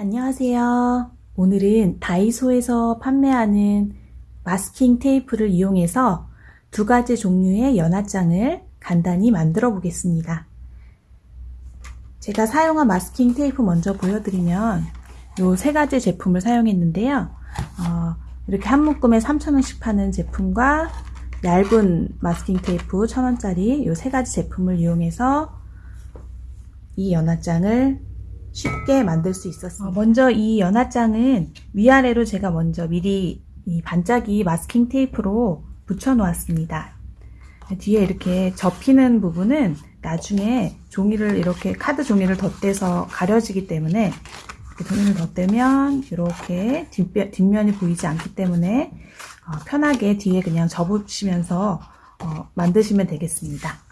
안녕하세요. 오늘은 다이소에서 판매하는 마스킹 테이프를 이용해서 두 가지 종류의 연화장을 간단히 만들어 보겠습니다. 제가 사용한 마스킹 테이프 먼저 보여드리면 이 세 가지 제품을 사용했는데요. 어, 이렇게 한 묶음에 3,000원씩 파는 제품과 얇은 마스킹 테이프 1,000원짜리 이 세 가지 제품을 이용해서 이 연화장을 쉽게 만들 수 있었습니다. 어, 먼저 이 연화장은 위아래로 제가 먼저 미리 이 반짝이 마스킹 테이프로 붙여 놓았습니다. 뒤에 이렇게 접히는 부분은 나중에 종이를 이렇게 카드 종이를 덧대서 가려지기 때문에 종이를 덧대면 이렇게 뒷면, 이 보이지 않기 때문에 어, 편하게 뒤에 그냥 접으시면서 어, 만드시면 되겠습니다.